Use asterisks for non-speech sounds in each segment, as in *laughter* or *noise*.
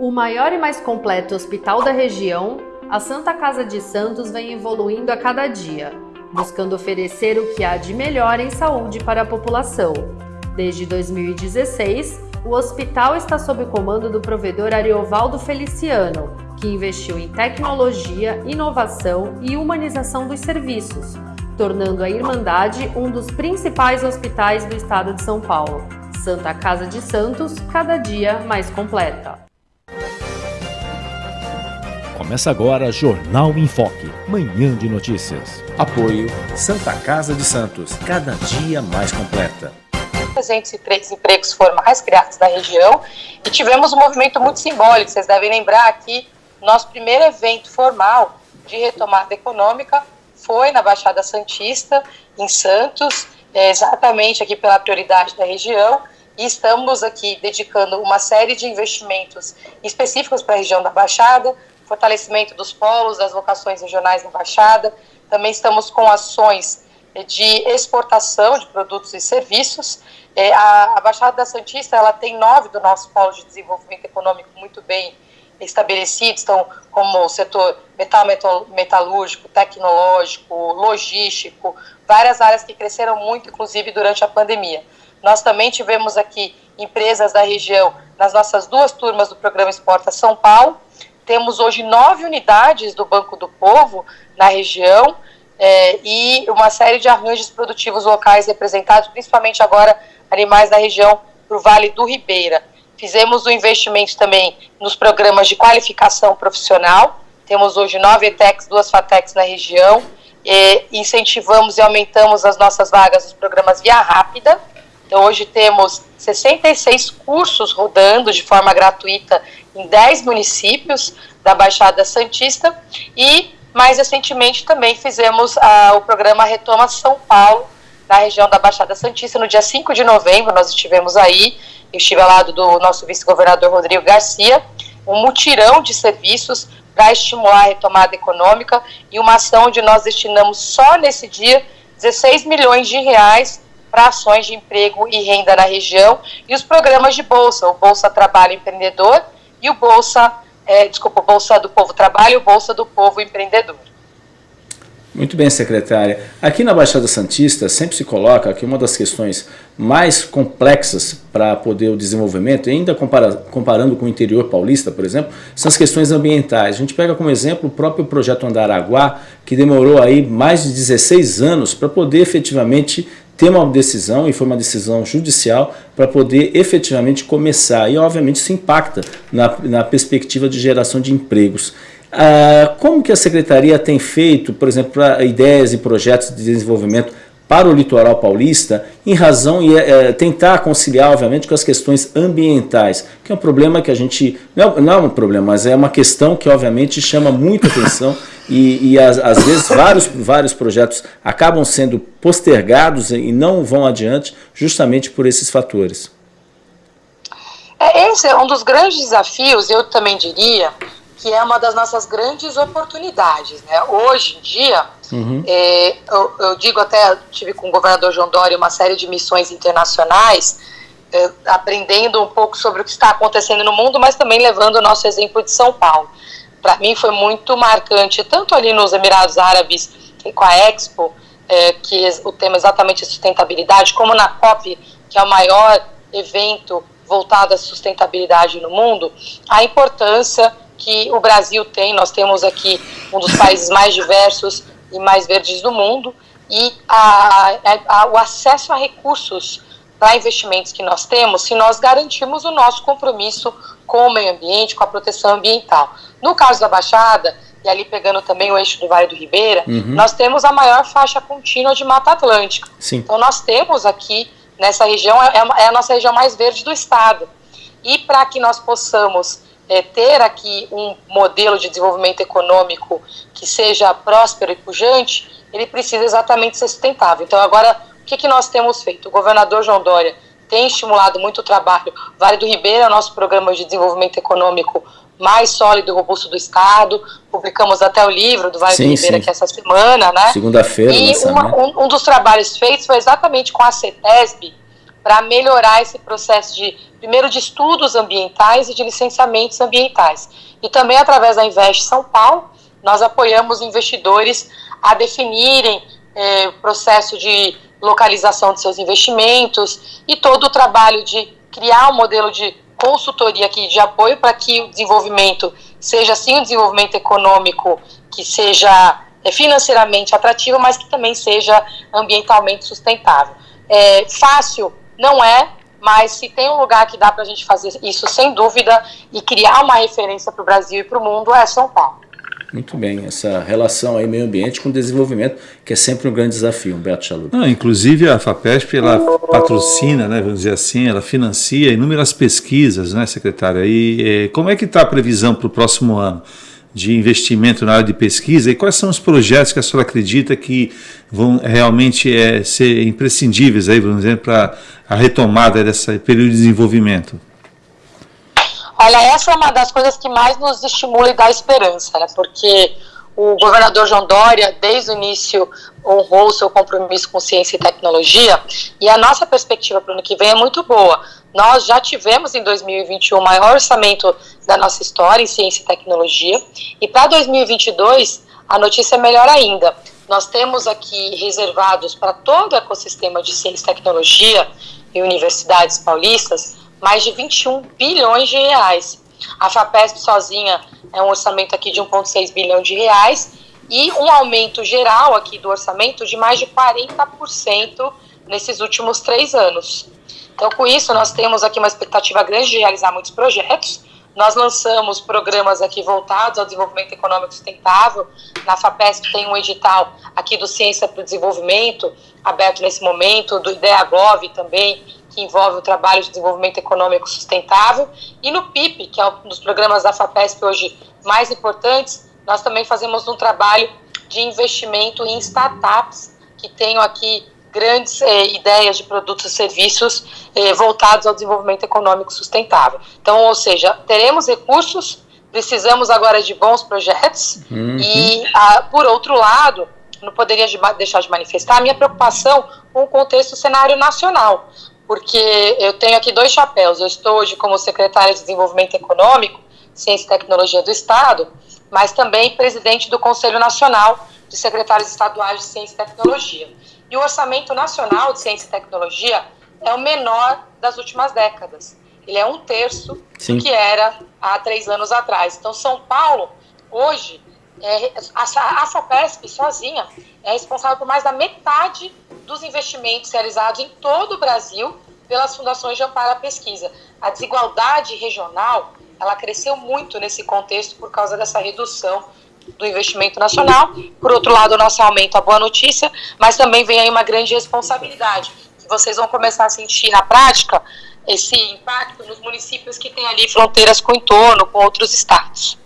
O maior e mais completo hospital da região, a Santa Casa de Santos vem evoluindo a cada dia, buscando oferecer o que há de melhor em saúde para a população. Desde 2016, o hospital está sob o comando do provedor Ariovaldo Feliciano, que investiu em tecnologia, inovação e humanização dos serviços, tornando a Irmandade um dos principais hospitais do estado de São Paulo. Santa Casa de Santos, cada dia mais completa. Começa agora Jornal em Foque, manhã de notícias. Apoio Santa Casa de Santos, cada dia mais completa. 303 empregos formais criados na região e tivemos um movimento muito simbólico. Vocês devem lembrar aqui, nosso primeiro evento formal de retomada econômica foi na Baixada Santista, em Santos, é, exatamente aqui pela prioridade da região. E estamos aqui dedicando uma série de investimentos específicos para a região da Baixada, fortalecimento dos polos, das vocações regionais na Baixada. Também estamos com ações de exportação de produtos e serviços. É, a, Baixada da Santista ela tem nove do nosso polo de desenvolvimento econômico muito bem estabelecidos, então, como o setor metal, metal, metalúrgico, tecnológico, logístico, várias áreas que cresceram muito, inclusive durante a pandemia. Nós também tivemos aqui empresas da região nas nossas duas turmas do programa Exporta São Paulo, temos hoje nove unidades do Banco do Povo na região é, e uma série de arranjos produtivos locais representados, principalmente agora animais da região do Vale do Ribeira. Fizemos um investimento também nos programas de qualificação profissional. Temos hoje nove ETECs, duas FATECs na região. E incentivamos e aumentamos as nossas vagas nos programas Via Rápida. Então, hoje temos 66 cursos rodando de forma gratuita em 10 municípios da Baixada Santista e mais recentemente também fizemos ah, o programa Retoma São Paulo, na região da Baixada Santista, no dia 5 de novembro, nós estivemos aí, eu estive ao lado do nosso vice-governador Rodrigo Garcia, um mutirão de serviços para estimular a retomada econômica e uma ação onde nós destinamos só nesse dia 16 milhões de reais para ações de emprego e renda na região e os programas de bolsa, o Bolsa Trabalho Empreendedor e o Bolsa, é, desculpa, Bolsa do Povo Trabalho e o Bolsa do Povo Empreendedor. Muito bem, secretária. Aqui na Baixada Santista sempre se coloca que uma das questões mais complexas para poder o desenvolvimento, ainda compara comparando com o interior paulista, por exemplo, são as questões ambientais. A gente pega como exemplo o próprio projeto Andaraguá, que demorou aí mais de 16 anos para poder efetivamente ter uma decisão, e foi uma decisão judicial, para poder efetivamente começar. E, obviamente, isso impacta na, na perspectiva de geração de empregos. Ah, como que a Secretaria tem feito, por exemplo, para ideias e projetos de desenvolvimento para o litoral paulista, em razão e é, tentar conciliar, obviamente, com as questões ambientais, que é um problema que a gente, não, não é um problema, mas é uma questão que, obviamente, chama muita atenção e, e às, às, vezes vários, vários projetos acabam sendo postergados e não vão adiante justamente por esses fatores. É, esse é um dos grandes desafios, eu também diria, que é uma das nossas grandes oportunidades. Né? Hoje em dia, uhum. é, eu, eu, digo até, tive com o governador João Dória uma série de missões internacionais, é, aprendendo um pouco sobre o que está acontecendo no mundo, mas também levando o nosso exemplo de São Paulo. Para mim foi muito marcante, tanto ali nos Emirados Árabes, com a Expo, é, que o tema é exatamente sustentabilidade, como na COP, que é o maior evento voltado à sustentabilidade no mundo, a importância que o Brasil tem. Nós temos aqui um dos países mais diversos e mais verdes do mundo e a, a, o acesso a recursos para investimentos que nós temos se nós garantirmos o nosso compromisso com o meio ambiente, com a proteção ambiental. No caso da Baixada, e ali pegando também o eixo do Vale do Ribeira, uhum. nós temos a maior faixa contínua de Mata Atlântica. Sim. Então nós temos aqui, nessa região, é, é a nossa região mais verde do estado. E para que nós possamos é, ter aqui um modelo de desenvolvimento econômico que seja próspero e pujante, ele precisa exatamente ser sustentável. Então, agora, o que, que nós temos feito? O governador João Dória tem estimulado muito o trabalho. Vale do Ribeira é o nosso programa de desenvolvimento econômico mais sólido e robusto do Estado. Publicamos até o livro do Vale sim, do Ribeira sim. que essa semana, né? Segunda-feira. E uma, um, um, dos trabalhos feitos foi exatamente com a CETESB, para melhorar esse processo de, primeiro, de estudos ambientais e de licenciamentos ambientais. E também, através da Invest São Paulo, nós apoiamos investidores a definirem é, o processo de localização de seus investimentos e todo o trabalho de criar um modelo de consultoria aqui de apoio para que o desenvolvimento seja sim um desenvolvimento econômico que seja é, financeiramente atrativo, mas que também seja ambientalmente sustentável. É, fácil não é, mas se tem um lugar que dá para a gente fazer isso sem dúvida e criar uma referência para o Brasil e para o mundo é São Paulo. Muito bem, essa relação aí meio ambiente com desenvolvimento, que é sempre um grande desafio, Humberto Chalupa. Não, inclusive a FAPESP, ela patrocina, né, vamos dizer assim, ela financia inúmeras pesquisas, né, secretária? E eh, como é que está a previsão para o próximo ano? De investimento na área de pesquisa e quais são os projetos que a senhora acredita que vão realmente é, ser imprescindíveis aí, para a retomada desse período de desenvolvimento? Olha, essa é uma das coisas que mais nos estimula e dá esperança, né? Porque o governador João Dória, desde o início, honrou o seu compromisso com ciência e tecnologia, e a nossa perspectiva para o ano que vem é muito boa. Nós já tivemos em 2021 o maior orçamento da nossa história em ciência e tecnologia, e para 2022 a notícia é melhor ainda. Nós temos aqui reservados para todo o ecossistema de ciência e tecnologia e universidades paulistas mais de 21 bilhões de reais. A FAPESP sozinha é um orçamento aqui de 1,6 bilhão de reais e um aumento geral aqui do orçamento de mais de 40% nesses últimos três anos. Então, com isso, nós temos aqui uma expectativa grande de realizar muitos projetos. Nós lançamos programas aqui voltados ao desenvolvimento econômico sustentável. Na FAPESP tem um edital aqui do Ciência para o Desenvolvimento, aberto nesse momento, do IDEAGOV também, que envolve o trabalho de desenvolvimento econômico sustentável, e no PIP, que é um dos programas da FAPESP hoje mais importantes, nós também fazemos um trabalho de investimento em startups que tenham aqui grandes eh, ideias de produtos e serviços eh, voltados ao desenvolvimento econômico sustentável. Então, ou seja, teremos recursos, precisamos agora de bons projetos uhum. e, ah, por outro lado, não poderia de, deixar de manifestar a minha preocupação com o contexto cenário nacional porque eu tenho aqui dois chapéus. Eu estou hoje como secretária de Desenvolvimento Econômico, Ciência e Tecnologia do Estado, mas também presidente do Conselho Nacional de Secretários Estaduais de Ciência e Tecnologia. E o Orçamento Nacional de Ciência e Tecnologia é o menor das últimas décadas. Ele é um terço Sim. do que era há três anos atrás. Então, São Paulo, hoje, é, a, a FAPESP sozinha é responsável por mais da metade dos investimentos realizados em todo o Brasil pelas fundações de amparo à pesquisa. A desigualdade regional ela cresceu muito nesse contexto por causa dessa redução do investimento nacional. Por outro lado, o nosso aumento, a boa notícia, mas também vem aí uma grande responsabilidade, que vocês vão começar a sentir na prática esse impacto nos municípios que têm ali fronteiras com o entorno, com outros estados.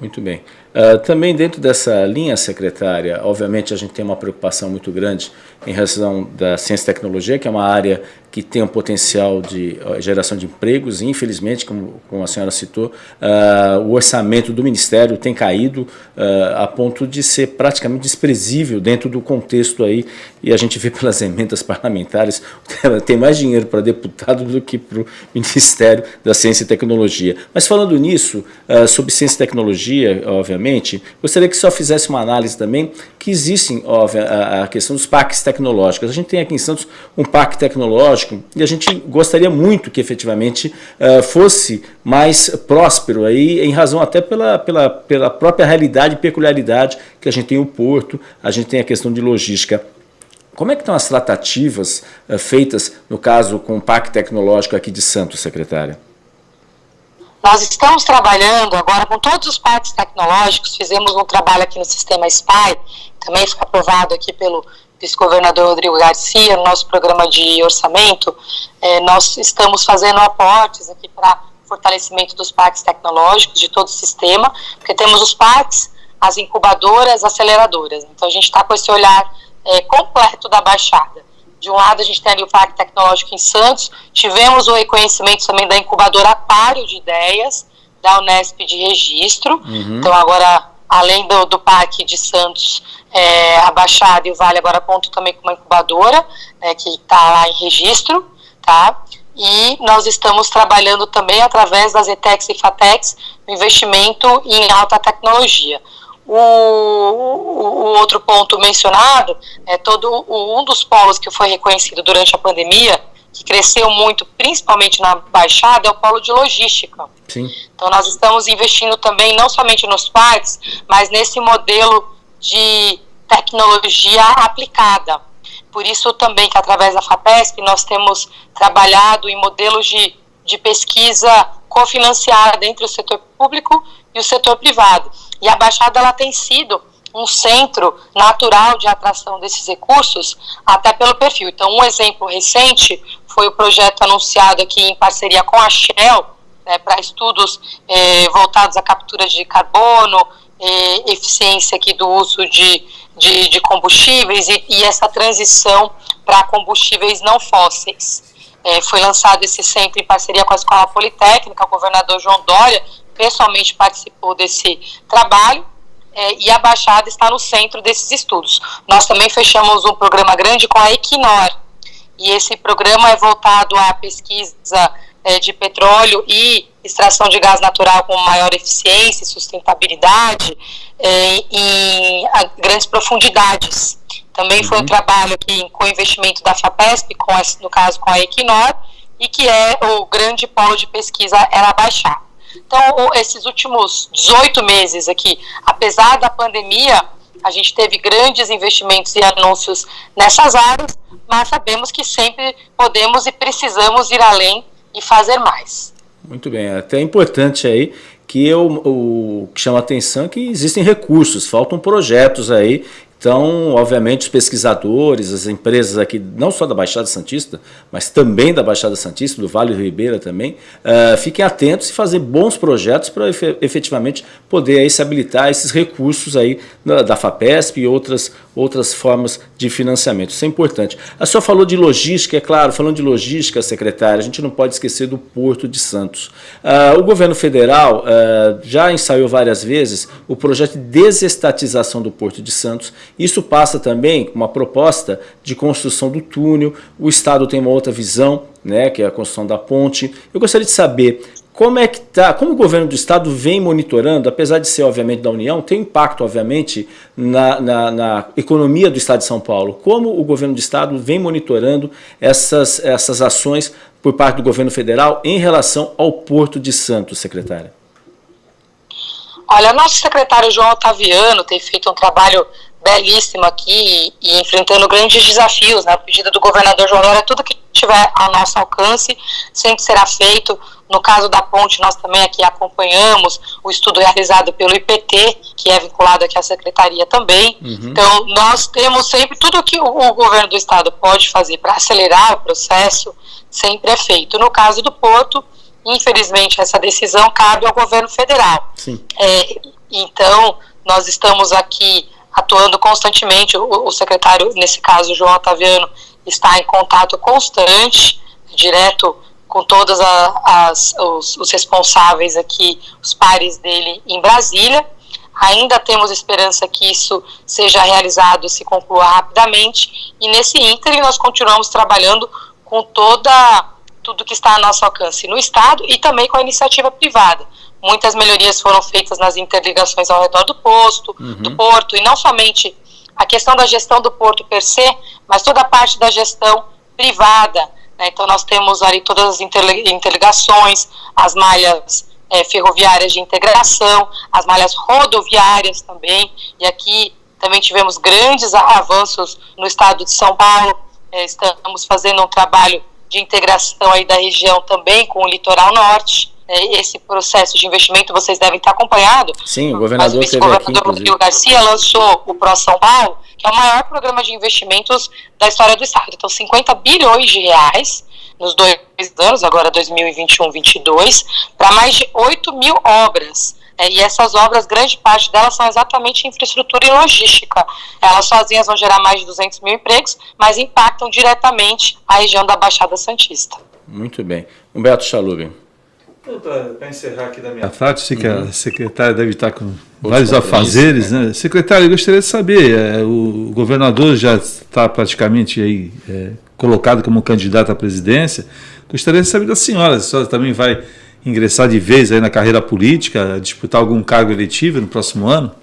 Muito bem. Uh, também dentro dessa linha secretária, obviamente a gente tem uma preocupação muito grande em relação da ciência e tecnologia, que é uma área que tem um potencial de geração de empregos, infelizmente, como, como a senhora citou, uh, o orçamento do Ministério tem caído uh, a ponto de ser praticamente desprezível dentro do contexto aí, e a gente vê *laughs* pelas emendas parlamentares, *laughs* tem mais dinheiro para deputado do que para o *laughs* Ministério da Ciência e Tecnologia. Mas falando nisso, uh, sobre ciência e tecnologia, obviamente, gostaria que só fizesse uma análise também, que existem, óbvio, a, a questão dos parques tecnológicos. A gente tem aqui em Santos um parque tecnológico, e a gente gostaria muito que efetivamente uh, fosse mais próspero aí, em razão até pela, pela, pela própria realidade e peculiaridade que a gente tem o porto, a gente tem a questão de logística. Como é que estão as tratativas uh, feitas, no caso, com o Parque Tecnológico aqui de Santos, secretária? Nós estamos trabalhando agora com todos os parques tecnológicos, fizemos um trabalho aqui no sistema SPY, também foi aprovado aqui pelo vice-governador Rodrigo Garcia, no nosso programa de orçamento, é, nós estamos fazendo aportes aqui para fortalecimento dos parques tecnológicos de todo o sistema, porque temos os parques, as incubadoras, aceleradoras. Então a gente está com esse olhar é, completo da Baixada. De um lado a gente tem ali o Parque Tecnológico em Santos, tivemos o reconhecimento também da incubadora Aquário de Ideias, da Unesp de registro. Uhum. Então agora, além do, do Parque de Santos, é, a Baixada e o Vale agora contam também com uma incubadora, né, que está lá em registro. tá? E nós estamos trabalhando também através das ETEX e FATEX investimento em alta tecnologia. O, o, o, outro ponto mencionado é todo um dos polos que foi reconhecido durante a pandemia, que cresceu muito, principalmente na Baixada, é o polo de logística. Sim. Então nós estamos investindo também não somente nos parques, mas nesse modelo de tecnologia aplicada. Por isso também que através da FAPESP nós temos trabalhado em modelos de, de pesquisa cofinanciada entre o setor público e o setor privado. E a Baixada ela tem sido um centro natural de atração desses recursos, até pelo perfil. Então, um exemplo recente foi o projeto anunciado aqui em parceria com a Shell, né, para estudos eh, voltados à captura de carbono, eh, eficiência aqui do uso de, de, de combustíveis e, e, essa transição para combustíveis não fósseis. É, foi lançado esse centro em parceria com a Escola Politécnica, o governador João Dória pessoalmente participou desse trabalho e a Baixada está no centro desses estudos. Nós também fechamos um programa grande com a Equinor, e esse programa é voltado à pesquisa é, de petróleo e extração de gás natural com maior eficiência e sustentabilidade é, em grandes profundidades. Também foi um uhum. trabalho aqui com investimento da FAPESP, com, no caso com a Equinor, e que é o grande polo de pesquisa era baixar. Então, esses últimos 18 meses aqui, apesar da pandemia, a gente teve grandes investimentos e anúncios nessas áreas, mas sabemos que sempre podemos e precisamos ir além e fazer mais. Muito bem, até é importante aí que o, o que chama atenção é que existem recursos, faltam projetos aí então, obviamente, os pesquisadores, as empresas aqui, não só da Baixada Santista, mas também da Baixada Santista, do Vale do Ribeira também, uh, fiquem atentos e fazer bons projetos para efetivamente poder aí se habilitar esses recursos aí da, da FAPESP e outras, outras formas de financiamento. Isso é importante. A senhora falou de logística, é claro, falando de logística, secretária, a gente não pode esquecer do Porto de Santos. Uh, o governo federal uh, já ensaiou várias vezes o projeto de desestatização do Porto de Santos, isso passa também com uma proposta de construção do túnel, o Estado tem uma outra visão, né, que é a construção da ponte. Eu gostaria de saber como é que tá, como o governo do estado vem monitorando, apesar de ser obviamente da União, tem impacto obviamente na, na, na, economia do estado de São Paulo. Como o governo do estado vem monitorando essas, essas ações por parte do governo federal em relação ao Porto de Santos, secretária? Olha, nosso secretário João Otaviano tem feito um trabalho belíssimo aqui e, enfrentando grandes desafios, na né? pedida do governador João Dória, tudo que tiver ao nosso alcance sempre será feito. No caso da ponte, nós também aqui acompanhamos o estudo realizado pelo IPT, que é vinculado aqui à secretaria também. Uhum. Então, nós temos sempre tudo que o, o governo do estado pode fazer para acelerar o processo, sempre é feito. No caso do Porto, infelizmente, essa decisão cabe ao governo federal. É, então, nós estamos aqui atuando constantemente. O, o secretário, nesse caso, João Otaviano, está em contato constante, direto com todos os, os responsáveis aqui, os pares dele em Brasília. Ainda temos esperança que isso seja realizado, se conclua rapidamente, e nesse ínterim nós continuamos trabalhando com toda tudo que está a nosso alcance no Estado e também com a iniciativa privada. Muitas melhorias foram feitas nas interligações ao redor do posto, uhum. do porto, e não somente a questão da gestão do porto per se, mas toda a parte da gestão privada. Né? Então, nós temos ali todas as interligações, as malhas é, ferroviárias de integração, as malhas rodoviárias também, e aqui também tivemos grandes avanços no estado de São Paulo. É, estamos fazendo um trabalho de integração aí da região também com o litoral norte. É, esse processo de investimento vocês devem ter acompanhado. Sim, o governador, Mas o governador Rodrigo Garcia lançou o Pro São Paulo, que é o maior programa de investimentos da história do Estado. Então, 50 bilhões de reais nos dois anos, agora 2021 2022 para mais de 8 mil obras. É, e essas obras, grande parte delas são exatamente infraestrutura e logística. Elas sozinhas vão gerar mais de 200 mil empregos, mas impactam diretamente a região da Baixada Santista. Muito bem. Humberto Chalubin. Para encerrar aqui da minha parte, sei que a uhum. secretária deve estar com vários afazeres, né? Secretário, eu gostaria de saber, é, o governador já está praticamente aí é, colocado como candidato à presidência, gostaria de saber da senhora, se a senhora também vai ingressar de vez aí na carreira política, disputar algum cargo eletivo no próximo ano?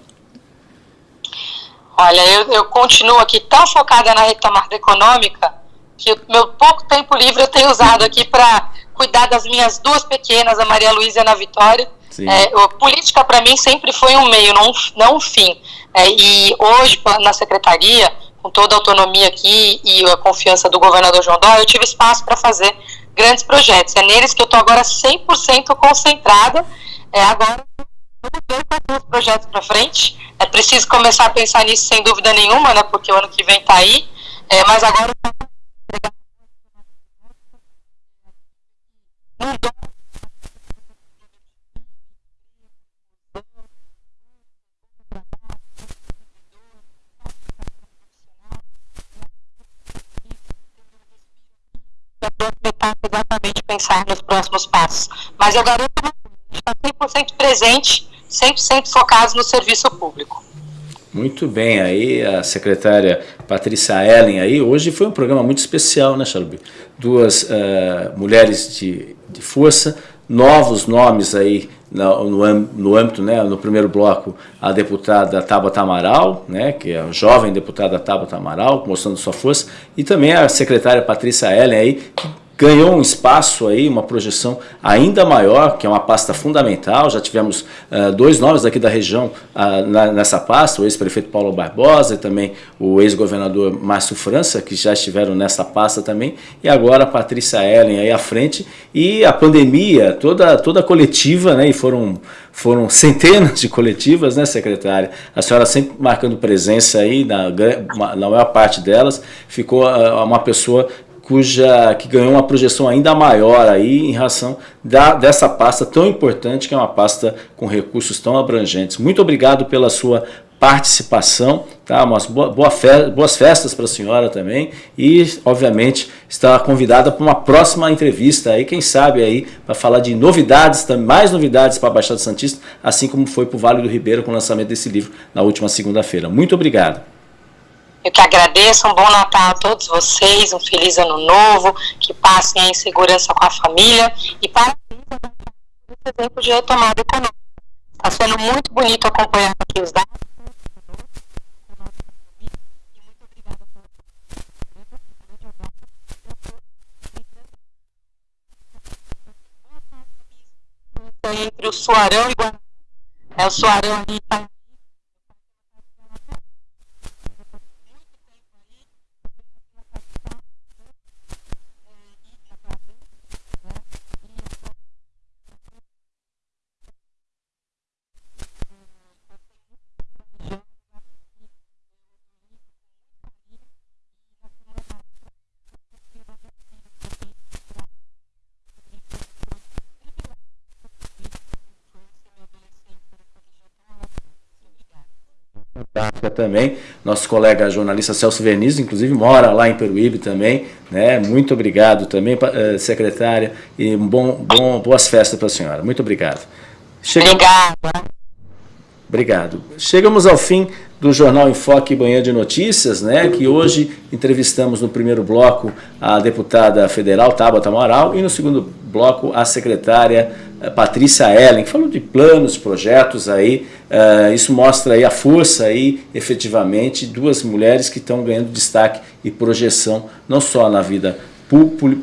Olha, eu, eu continuo aqui tão focada na retomada econômica que o meu pouco tempo livre eu tenho usado aqui para cuidar das minhas duas pequenas, a Maria Luísa e a Ana Vitória. É, política para mim sempre foi um meio, não, não um fim. É, e hoje, na secretaria, com toda a autonomia aqui e a confiança do governador João Dória, eu tive espaço para fazer grandes projetos. É neles que eu estou agora 100% concentrada. É, agora, ver os projetos para frente. É preciso começar a pensar nisso sem dúvida nenhuma, né? Porque o ano que vem está aí. É, mas agora exatamente pensar nos próximos passos. Mas eu garanto que está 100% presente, 100% focados no serviço público. Muito bem, aí a secretária Patrícia Ellen aí, hoje foi um programa muito especial, né, Chalubi? Duas uh, mulheres de, de força, novos nomes aí no, no, âmbito, né, no primeiro bloco, a deputada Tabata Amaral, né, que é a jovem deputada Tabata Amaral, mostrando sua força, e também a secretária Patrícia Ellen aí, ganhou um espaço aí, uma projeção ainda maior, que é uma pasta fundamental. Já tivemos uh, dois nomes aqui da região uh, na, nessa pasta, o ex-prefeito Paulo Barbosa e também o ex-governador Márcio França, que já estiveram nessa pasta também, e agora a Patrícia Ellen aí à frente. E a pandemia, toda, toda a coletiva, né, e foram, foram *laughs* centenas de coletivas, né, secretária? A senhora sempre marcando presença aí, na, na maior parte delas, ficou uh, uma pessoa cuja que ganhou uma projeção ainda maior aí em relação da, dessa pasta tão importante, que é uma pasta com recursos tão abrangentes. Muito obrigado pela sua participação, tá? Boa, boa fe boas festas para a senhora também e, obviamente, está convidada para uma próxima entrevista aí, quem sabe aí, para falar de novidades, mais novidades para a Baixada Santista, assim como foi para o Vale do Ribeiro com o lançamento desse livro na última segunda-feira. Muito obrigado. Eu que agradeço, um bom Natal a todos vocês, um feliz ano novo, que passem em segurança com a família e parabéns esse exemplo de retomada econômica. Está sendo muito bonito acompanhar aqui os dados. Entre o Suarão e Guarani. É, o Suarão ali está também. Nosso colega jornalista Celso Verniz, inclusive, mora lá em Peruíbe também. Né? Muito obrigado também, eh, secretária, e bom, bom, boas festas para a senhora. Muito obrigado. Obrigada. Obrigado. Chegamos ao fim do Jornal Enfoque Banhã de Notícias, né, que hoje entrevistamos no primeiro bloco a deputada federal Tabata Amaral e no segundo bloco a secretária eh, Patrícia Ellen, que falou de planos, projetos aí, uh, isso mostra aí a força aí, efetivamente, duas mulheres que estão ganhando destaque e projeção, não só na vida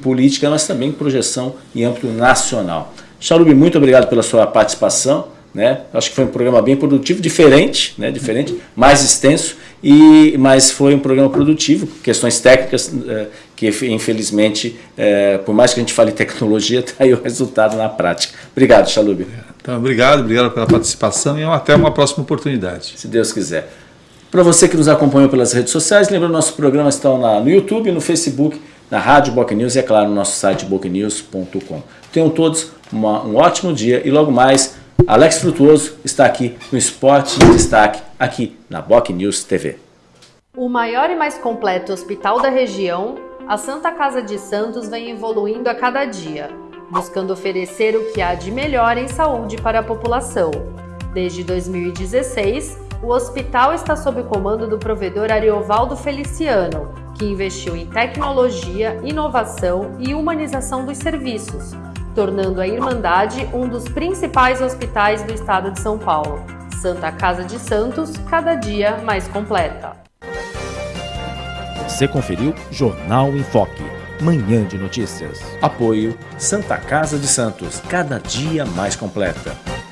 política, mas também projeção em âmbito nacional. Charubi, muito obrigado pela sua participação, né? Acho que foi um programa bem produtivo, diferente, né? diferente, mais extenso, e, mas foi um programa produtivo, questões técnicas uh, que infelizmente, uh, por mais que a gente fale tecnologia, está *laughs* aí o resultado na prática. Obrigado, Chalub. Então, obrigado, obrigado pela participação e até uma próxima oportunidade. Se Deus quiser. Para você que nos acompanhou pelas redes sociais, lembrando, nosso programa está no YouTube, no Facebook, na Rádio Boc News e, é claro, no nosso site bocnews.com. Tenham todos uma, um ótimo dia e logo mais Alex Frutuoso está aqui no Esporte em Destaque, aqui na Boc News TV. O maior e mais completo hospital da região, a Santa Casa de Santos vem evoluindo a cada dia, buscando oferecer o que há de melhor em saúde para a população. Desde 2016, o hospital está sob o comando do provedor Ariovaldo Feliciano, que investiu em tecnologia, inovação e humanização dos serviços, tornando a Irmandade um dos principais hospitais do estado de São Paulo. Santa Casa de Santos, cada dia mais completa. Você conferiu Jornal em Foque, manhã de notícias. Apoio Santa Casa de Santos, cada dia mais completa.